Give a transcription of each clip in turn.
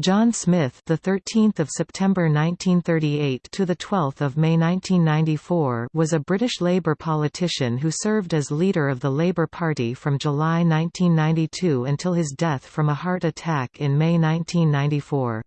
John Smith, the 13th of September 1938 to the 12th of May 1994, was a British Labour politician who served as leader of the Labour Party from July 1992 until his death from a heart attack in May 1994.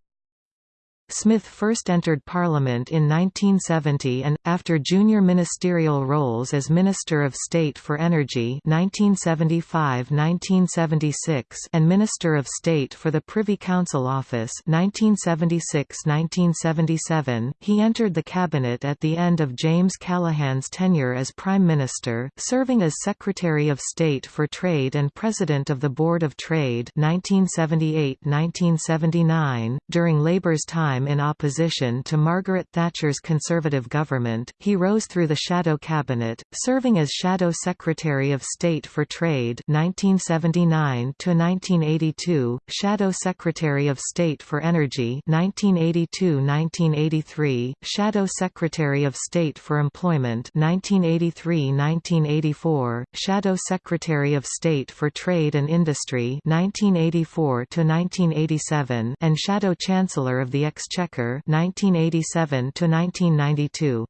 Smith first entered Parliament in 1970 and, after junior ministerial roles as Minister of State for Energy 1975–1976 and Minister of State for the Privy Council Office 1976–1977, he entered the cabinet at the end of James Callaghan's tenure as Prime Minister, serving as Secretary of State for Trade and President of the Board of Trade 1978–1979. During Labour's time time in opposition to Margaret Thatcher's Conservative government, he rose through the Shadow Cabinet, serving as Shadow Secretary of State for Trade 1979–1982, Shadow Secretary of State for Energy 1982–1983, Shadow Secretary of State for Employment 1983–1984, Shadow Secretary of State for Trade and Industry 1984–1987 and Shadow Chancellor of the Exchequer Exchequer 1987 to 1992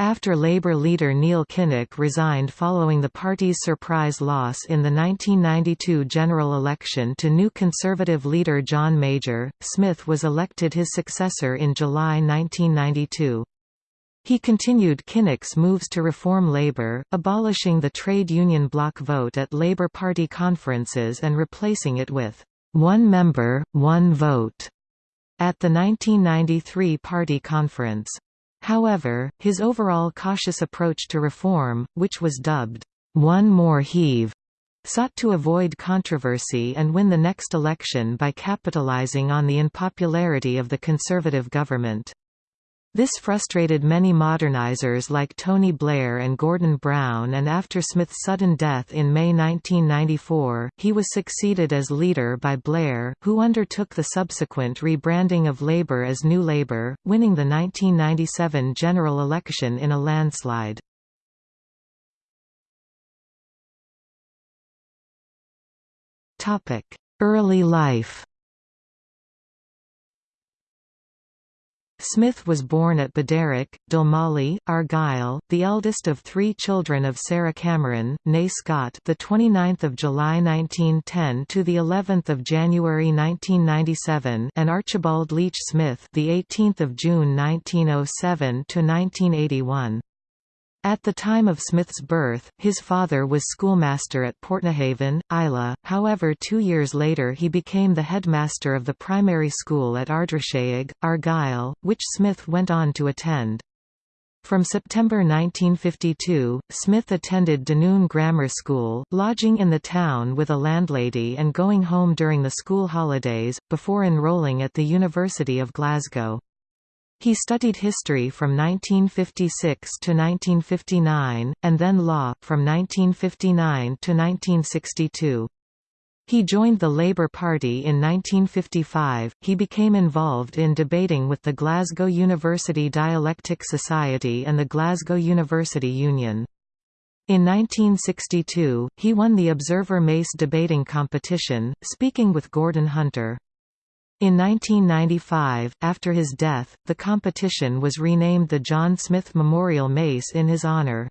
after Labour leader Neil Kinnock resigned following the party's surprise loss in the 1992 general election to new Conservative leader John Major, Smith was elected his successor in July 1992. He continued Kinnock's moves to reform Labour, abolishing the trade union bloc vote at Labour Party conferences and replacing it with one member, one vote at the 1993 party conference. However, his overall cautious approach to reform, which was dubbed, "'One More Heave' sought to avoid controversy and win the next election by capitalizing on the unpopularity of the Conservative government. This frustrated many modernizers like Tony Blair and Gordon Brown and after Smith's sudden death in May 1994, he was succeeded as leader by Blair, who undertook the subsequent rebranding of Labour as New Labour, winning the 1997 general election in a landslide. Early life Smith was born at Baderick, Dalmally, Argyll, the eldest of three children of Sarah Cameron, née Scott, the 29th of July 1910 to the 11th of January 1997, and Archibald Leach Smith, the 18th of June 1907 to 1981. At the time of Smith's birth, his father was schoolmaster at Portnahaven, Islay, however two years later he became the headmaster of the primary school at Ardrishaig, Argyll, which Smith went on to attend. From September 1952, Smith attended Dunoon Grammar School, lodging in the town with a landlady and going home during the school holidays, before enrolling at the University of Glasgow. He studied history from 1956 to 1959, and then law, from 1959 to 1962. He joined the Labour Party in 1955. He became involved in debating with the Glasgow University Dialectic Society and the Glasgow University Union. In 1962, he won the Observer Mace debating competition, speaking with Gordon Hunter. In 1995, after his death, the competition was renamed the John Smith Memorial Mace in his honor.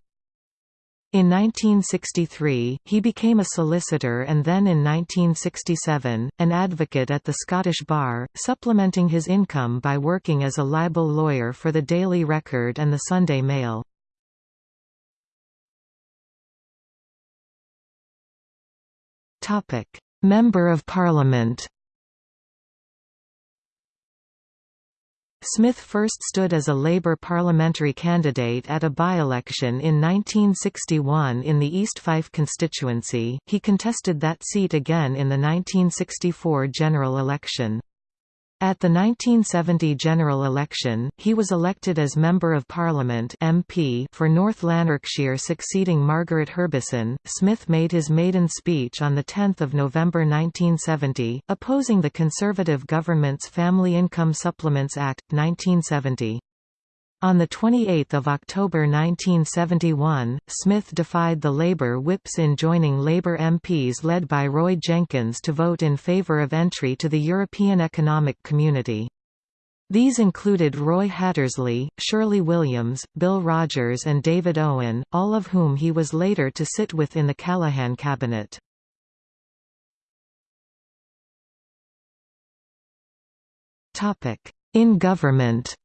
In 1963, he became a solicitor and then in 1967, an advocate at the Scottish Bar, supplementing his income by working as a libel lawyer for the Daily Record and the Sunday Mail. Member of Parliament Smith first stood as a Labour parliamentary candidate at a by-election in 1961 in the East Fife constituency, he contested that seat again in the 1964 general election. At the 1970 general election, he was elected as Member of Parliament (MP) for North Lanarkshire succeeding Margaret Herbison. Smith made his maiden speech on the 10th of November 1970, opposing the Conservative government's Family Income Supplements Act 1970. On 28 October 1971, Smith defied the Labour whips in joining Labour MPs led by Roy Jenkins to vote in favour of entry to the European Economic Community. These included Roy Hattersley, Shirley Williams, Bill Rodgers and David Owen, all of whom he was later to sit with in the Callaghan cabinet. In government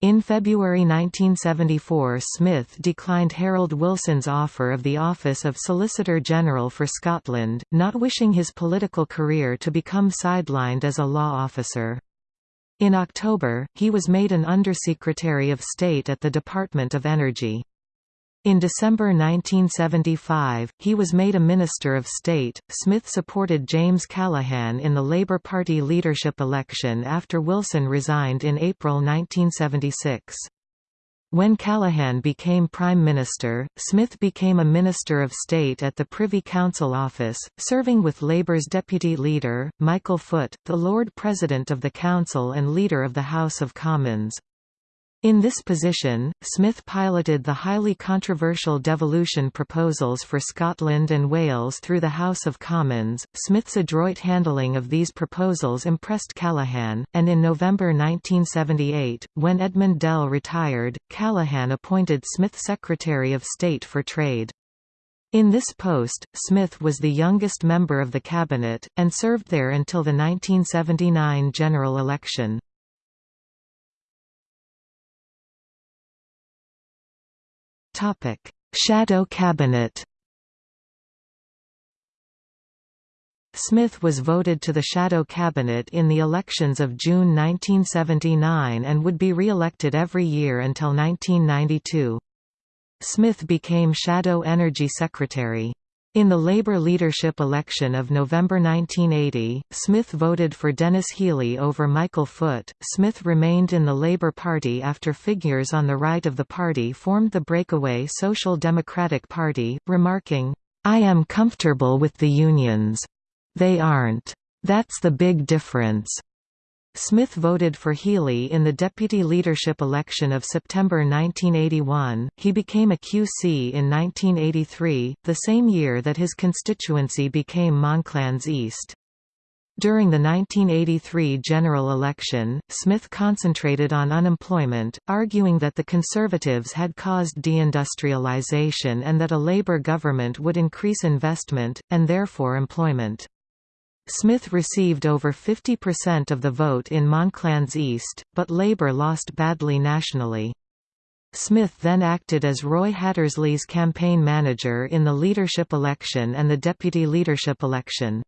In February 1974 Smith declined Harold Wilson's offer of the office of Solicitor General for Scotland, not wishing his political career to become sidelined as a law officer. In October, he was made an Undersecretary of State at the Department of Energy. In December 1975, he was made a Minister of State. Smith supported James Callaghan in the Labour Party leadership election after Wilson resigned in April 1976. When Callaghan became Prime Minister, Smith became a Minister of State at the Privy Council Office, serving with Labour's Deputy Leader, Michael Foot, the Lord President of the Council and Leader of the House of Commons. In this position, Smith piloted the highly controversial devolution proposals for Scotland and Wales through the House of Commons. Smith's adroit handling of these proposals impressed Callaghan, and in November 1978, when Edmund Dell retired, Callaghan appointed Smith Secretary of State for Trade. In this post, Smith was the youngest member of the cabinet, and served there until the 1979 general election. Shadow cabinet Smith was voted to the shadow cabinet in the elections of June 1979 and would be re-elected every year until 1992. Smith became Shadow Energy Secretary. In the Labour leadership election of November 1980, Smith voted for Denis Healey over Michael Foot. Smith remained in the Labour Party after figures on the right of the party formed the breakaway Social Democratic Party, remarking, I am comfortable with the unions. They aren't. That's the big difference. Smith voted for Healey in the deputy leadership election of September 1981. He became a QC in 1983, the same year that his constituency became Monklands East. During the 1983 general election, Smith concentrated on unemployment, arguing that the Conservatives had caused deindustrialization and that a Labour government would increase investment, and therefore employment. Smith received over 50% of the vote in Monklands East, but Labour lost badly nationally. Smith then acted as Roy Hattersley's campaign manager in the leadership election and the deputy leadership election.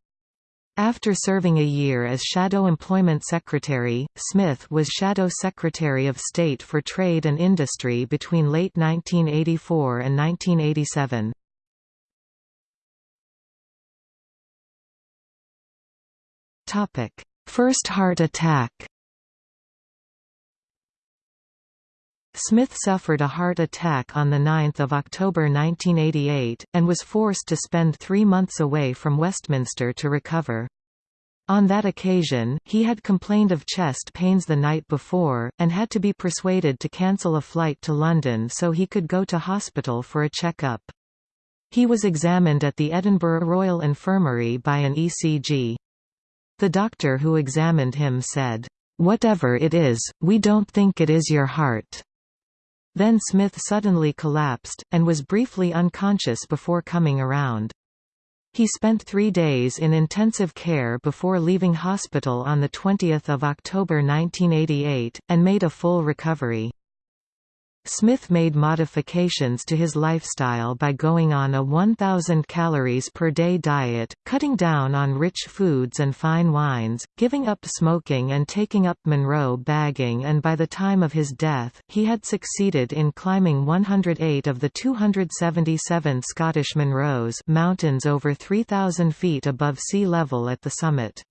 After serving a year as Shadow Employment Secretary, Smith was Shadow Secretary of State for Trade and Industry between late 1984 and 1987. First heart attack Smith suffered a heart attack on 9 October 1988, and was forced to spend three months away from Westminster to recover. On that occasion, he had complained of chest pains the night before, and had to be persuaded to cancel a flight to London so he could go to hospital for a checkup. He was examined at the Edinburgh Royal Infirmary by an ECG. The doctor who examined him said, "'Whatever it is, we don't think it is your heart.'" Then Smith suddenly collapsed, and was briefly unconscious before coming around. He spent three days in intensive care before leaving hospital on 20 October 1988, and made a full recovery. Smith made modifications to his lifestyle by going on a 1,000 calories per day diet, cutting down on rich foods and fine wines, giving up smoking and taking up Munro bagging and by the time of his death, he had succeeded in climbing 108 of the 277 Scottish Munros mountains over 3,000 feet above sea level at the summit.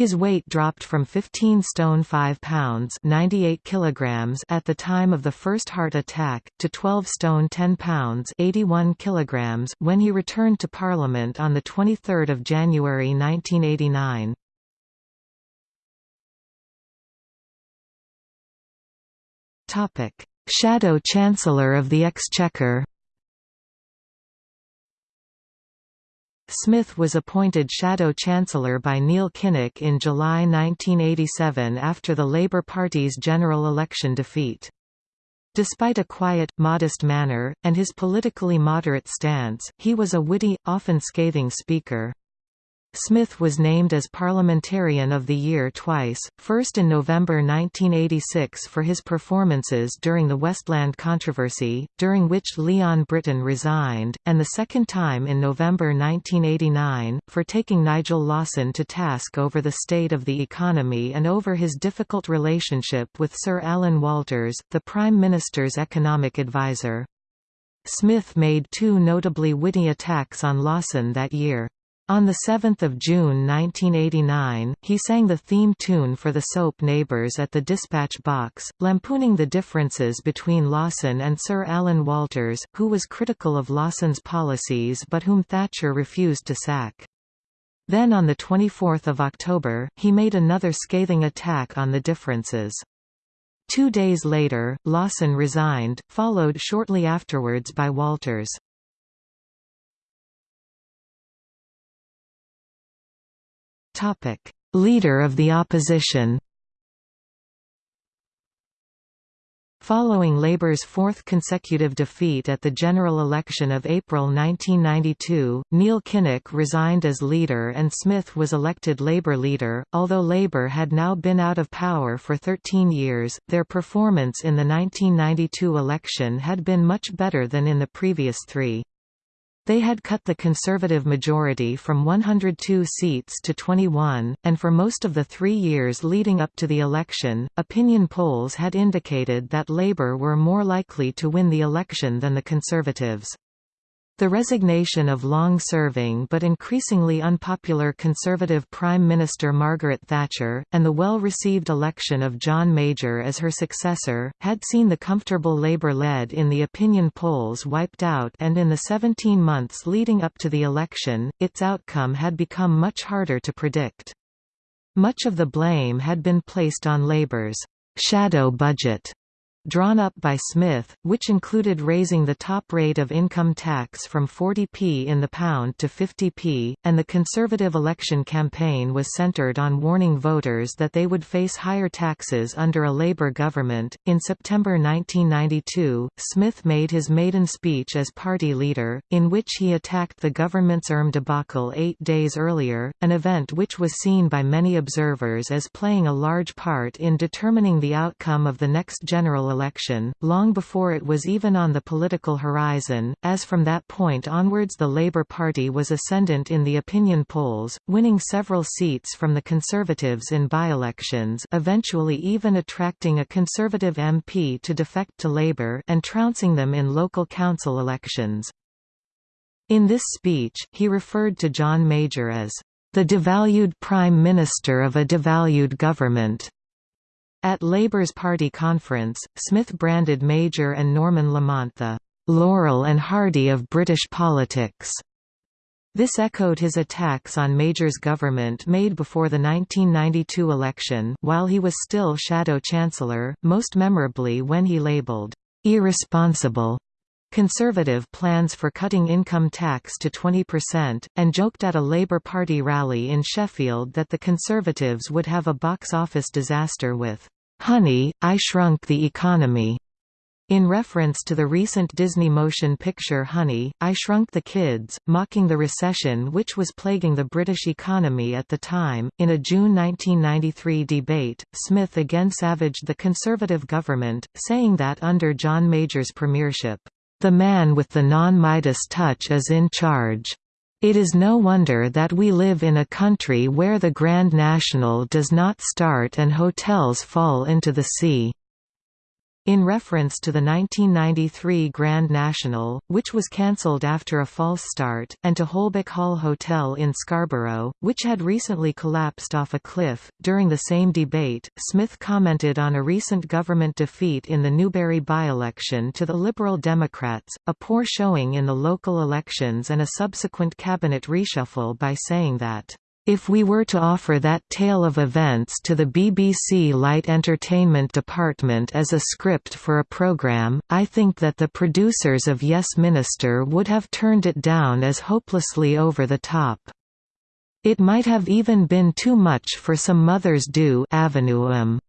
His weight dropped from 15 stone 5 pounds 98 kilograms at the time of the first heart attack, to 12 stone 10 pounds 81 kilograms when he returned to Parliament on 23 January 1989. Shadow Chancellor of the Exchequer Smith was appointed Shadow Chancellor by Neil Kinnock in July 1987 after the Labour Party's general election defeat. Despite a quiet, modest manner, and his politically moderate stance, he was a witty, often scathing speaker. Smith was named as Parliamentarian of the Year twice, first in November 1986 for his performances during the Westland controversy, during which Leon Brittan resigned, and the second time in November 1989, for taking Nigel Lawson to task over the state of the economy and over his difficult relationship with Sir Alan Walters, the Prime Minister's economic adviser. Smith made two notably witty attacks on Lawson that year. On 7 June 1989, he sang the theme tune for the soap Neighbours at the Dispatch Box, lampooning the differences between Lawson and Sir Alan Walters, who was critical of Lawson's policies but whom Thatcher refused to sack. Then on 24 October, he made another scathing attack on the differences. Two days later, Lawson resigned, followed shortly afterwards by Walters. Leader of the opposition Following Labour's fourth consecutive defeat at the general election of April 1992, Neil Kinnock resigned as leader and Smith was elected Labour leader. Although Labour had now been out of power for 13 years, their performance in the 1992 election had been much better than in the previous three. They had cut the Conservative majority from 102 seats to 21, and for most of the three years leading up to the election, opinion polls had indicated that Labour were more likely to win the election than the Conservatives. The resignation of long-serving but increasingly unpopular Conservative Prime Minister Margaret Thatcher, and the well-received election of John Major as her successor, had seen the comfortable Labour lead in the opinion polls wiped out and in the 17 months leading up to the election, its outcome had become much harder to predict. Much of the blame had been placed on Labour's «shadow budget» drawn up by Smith, which included raising the top rate of income tax from 40p in the pound to 50p, and the Conservative election campaign was centred on warning voters that they would face higher taxes under a Labour government. In September 1992, Smith made his maiden speech as party leader, in which he attacked the government's Erm debacle eight days earlier, an event which was seen by many observers as playing a large part in determining the outcome of the next general election, long before it was even on the political horizon, as from that point onwards the Labour Party was ascendant in the opinion polls, winning several seats from the Conservatives in by-elections eventually even attracting a Conservative MP to defect to Labour and trouncing them in local council elections. In this speech, he referred to John Major as the devalued Prime Minister of a devalued government. At Labour's party conference, Smith branded Major and Norman Lamont the Laurel and Hardy of British politics. This echoed his attacks on Major's government made before the 1992 election while he was still Shadow Chancellor, most memorably when he labelled, "...irresponsible." Conservative plans for cutting income tax to 20%, and joked at a Labour Party rally in Sheffield that the Conservatives would have a box office disaster with, "'Honey, I Shrunk the Economy' in reference to the recent Disney motion picture Honey, I Shrunk the Kids, mocking the recession which was plaguing the British economy at the time. In a June 1993 debate, Smith again savaged the Conservative government, saying that under John Major's premiership, the man with the non-Midas touch is in charge. It is no wonder that we live in a country where the Grand National does not start and hotels fall into the sea. In reference to the 1993 Grand National, which was cancelled after a false start, and to Holbeck Hall Hotel in Scarborough, which had recently collapsed off a cliff, during the same debate, Smith commented on a recent government defeat in the Newbury by-election to the Liberal Democrats, a poor showing in the local elections and a subsequent cabinet reshuffle by saying that If we were to offer that tale of events to the BBC Light Entertainment Department as a script for a programme, I think that the producers of Yes Minister would have turned it down as hopelessly over the top. It might have even been too much for some mothers do 'Ave 'Em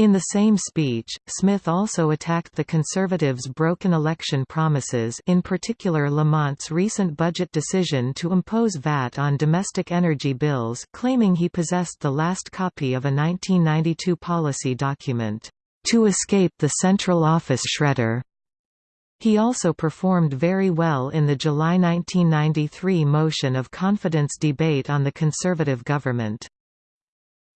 in the same speech, Smith also attacked the Conservatives' broken election promises in particular Lamont's recent budget decision to impose VAT on domestic energy bills claiming he possessed the last copy of a 1992 policy document, "...to escape the Central Office shredder." He also performed very well in the July 1993 motion of confidence debate on the Conservative government.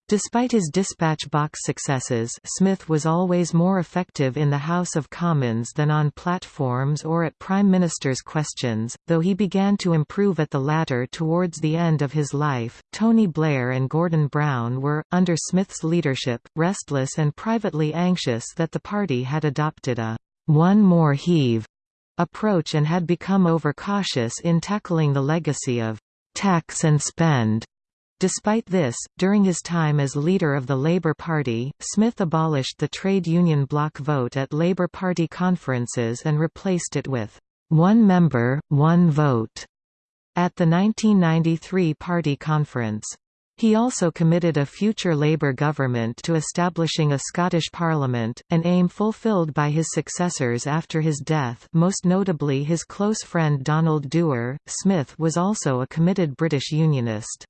Despite his dispatch box successes Smith was always more effective in the House of Commons than on platforms or at Prime Minister's questions, though he began to improve at the latter towards the end of his life. Tony Blair and Gordon Brown were, under Smith's leadership, restless and privately anxious that the party had adopted a one more heave approach and had become overcautious in tackling the legacy of tax and spend Despite this, during his time as leader of the Labour Party, Smith abolished the trade union bloc vote at Labour Party conferences and replaced it with one member, one vote at the 1993 party conference. He also committed a future Labour government to establishing a Scottish Parliament, an aim fulfilled by his successors after his death most notably his close friend Donald Dewar. Smith was also a committed British Unionist.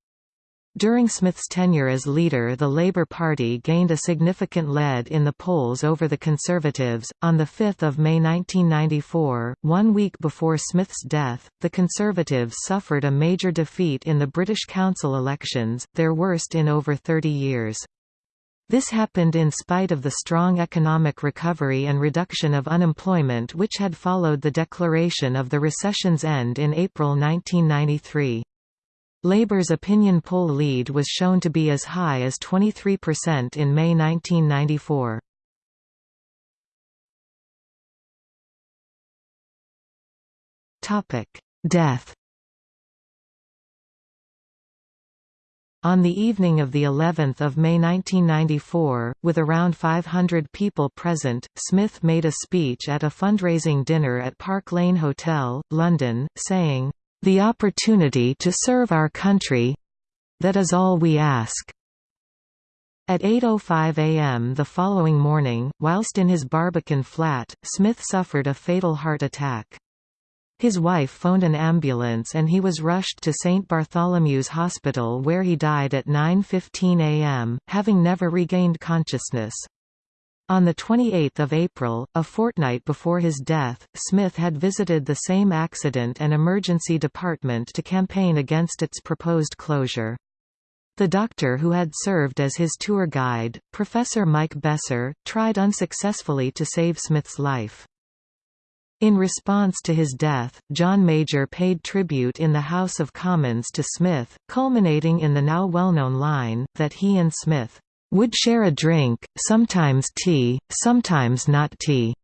During Smith's tenure as leader, the Labour Party gained a significant lead in the polls over the Conservatives. On 5 May 1994, one week before Smith's death, the Conservatives suffered a major defeat in the British Council elections, their worst in over 30 years. This happened in spite of the strong economic recovery and reduction of unemployment which had followed the declaration of the recession's end in April 1993. Labour's opinion poll lead was shown to be as high as 23% in May 1994. Death On the evening of the 11th of May 1994, with around 500 people present, Smith made a speech at a fundraising dinner at Park Lane Hotel, London, saying, the opportunity to serve our country—that is all we ask." At 8.05 am the following morning, whilst in his Barbican flat, Smith suffered a fatal heart attack. His wife phoned an ambulance and he was rushed to St. Bartholomew's Hospital where he died at 9.15 am, having never regained consciousness. On 28 April, a fortnight before his death, Smith had visited the same accident and emergency department to campaign against its proposed closure. The doctor who had served as his tour guide, Professor Mike Besser, tried unsuccessfully to save Smith's life. In response to his death, John Major paid tribute in the House of Commons to Smith, culminating in the now well-known line, that he and Smith would share a drink, sometimes tea, sometimes not tea.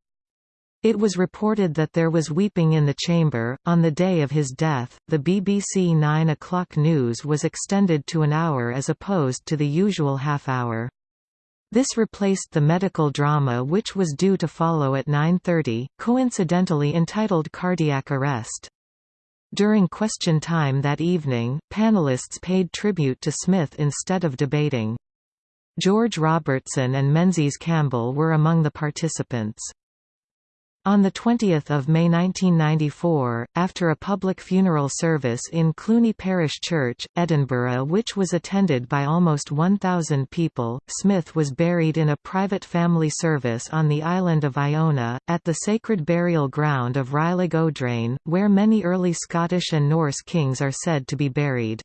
It was reported that there was weeping in the chamber. On the day of his death, the BBC 9 o'clock news was extended to an hour as opposed to the usual half hour. This replaced the medical drama which was due to follow at 9.30, coincidentally entitled Cardiac Arrest. During question time that evening, panelists paid tribute to Smith instead of debating. George Robertson and Menzies Campbell were among the participants. On 20 May 1994, after a public funeral service in Cluny Parish Church, Edinburgh which was attended by almost 1,000 people, Smith was buried in a private family service on the island of Iona, at the sacred burial ground of Reilig Odhráin, where many early Scottish and Norse kings are said to be buried.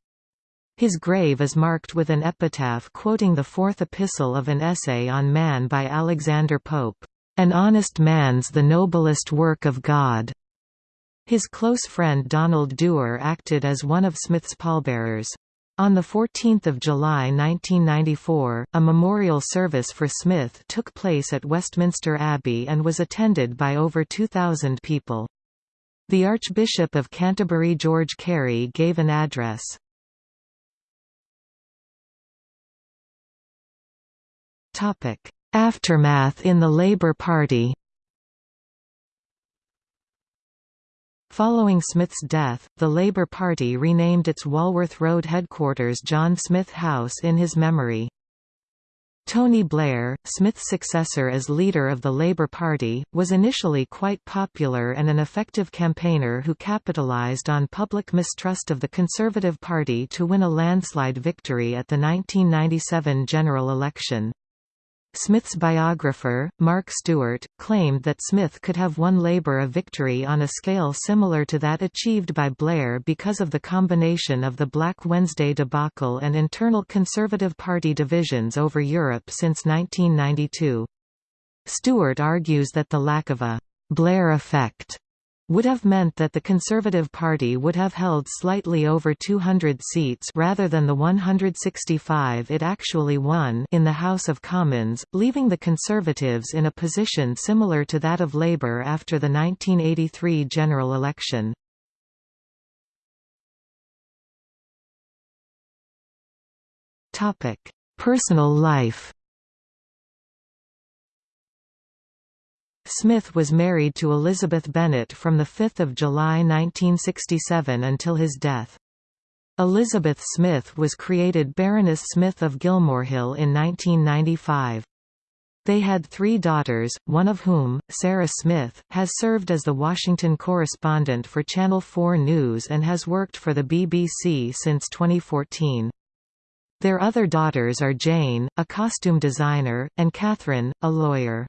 His grave is marked with an epitaph quoting the fourth epistle of an essay on man by Alexander Pope, "...an honest man's the noblest work of God." His close friend Donald Dewar acted as one of Smith's pallbearers. On 14 July 1994, a memorial service for Smith took place at Westminster Abbey and was attended by over 2,000 people. The Archbishop of Canterbury George Carey gave an address. Aftermath in the Labour Party Following Smith's death, the Labour Party renamed its Walworth Road headquarters John Smith House in his memory. Tony Blair, Smith's successor as leader of the Labour Party, was initially quite popular and an effective campaigner who capitalised on public mistrust of the Conservative Party to win a landslide victory at the 1997 general election. Smith's biographer, Mark Stuart, claimed that Smith could have won Labour a victory on a scale similar to that achieved by Blair because of the combination of the Black Wednesday debacle and internal Conservative Party divisions over Europe since 1992. Stewart argues that the lack of a «Blair effect» would have meant that the Conservative Party would have held slightly over 200 seats rather than the 165 it actually won in the House of Commons, leaving the Conservatives in a position similar to that of Labour after the 1983 general election. Personal life Smith was married to Elizabeth Bennett from 5 July 1967 until his death. Elizabeth Smith was created Baroness Smith of Gilmorehill in 1995. They had three daughters, one of whom, Sarah Smith, has served as the Washington correspondent for Channel 4 News and has worked for the BBC since 2014. Their other daughters are Jane, a costume designer, and Catherine, a lawyer.